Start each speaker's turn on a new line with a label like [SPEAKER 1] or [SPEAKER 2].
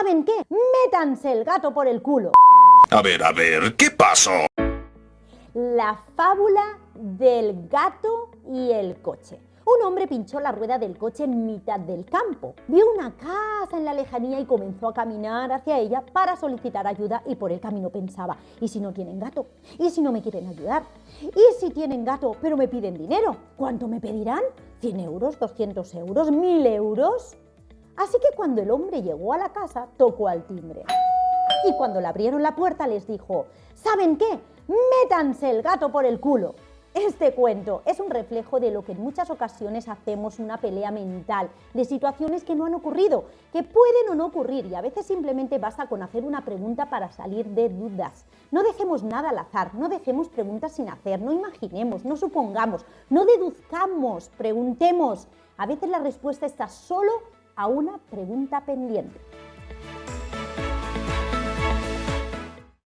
[SPEAKER 1] ¿Saben qué? Métanse el gato por el culo.
[SPEAKER 2] A ver, a ver, ¿qué pasó?
[SPEAKER 1] La fábula del gato y el coche. Un hombre pinchó la rueda del coche en mitad del campo. Vio una casa en la lejanía y comenzó a caminar hacia ella para solicitar ayuda y por el camino pensaba, ¿y si no tienen gato? ¿Y si no me quieren ayudar? ¿Y si tienen gato pero me piden dinero? ¿Cuánto me pedirán? ¿100 euros? ¿200 euros? ¿1000 euros? Así que cuando el hombre llegó a la casa, tocó al timbre. Y cuando le abrieron la puerta les dijo, ¿saben qué? Métanse el gato por el culo. Este cuento es un reflejo de lo que en muchas ocasiones hacemos una pelea mental, de situaciones que no han ocurrido, que pueden o no ocurrir y a veces simplemente basta con hacer una pregunta para salir de dudas. No dejemos nada al azar, no dejemos preguntas sin hacer, no imaginemos, no supongamos, no deduzcamos, preguntemos. A veces la respuesta está solo a una pregunta pendiente.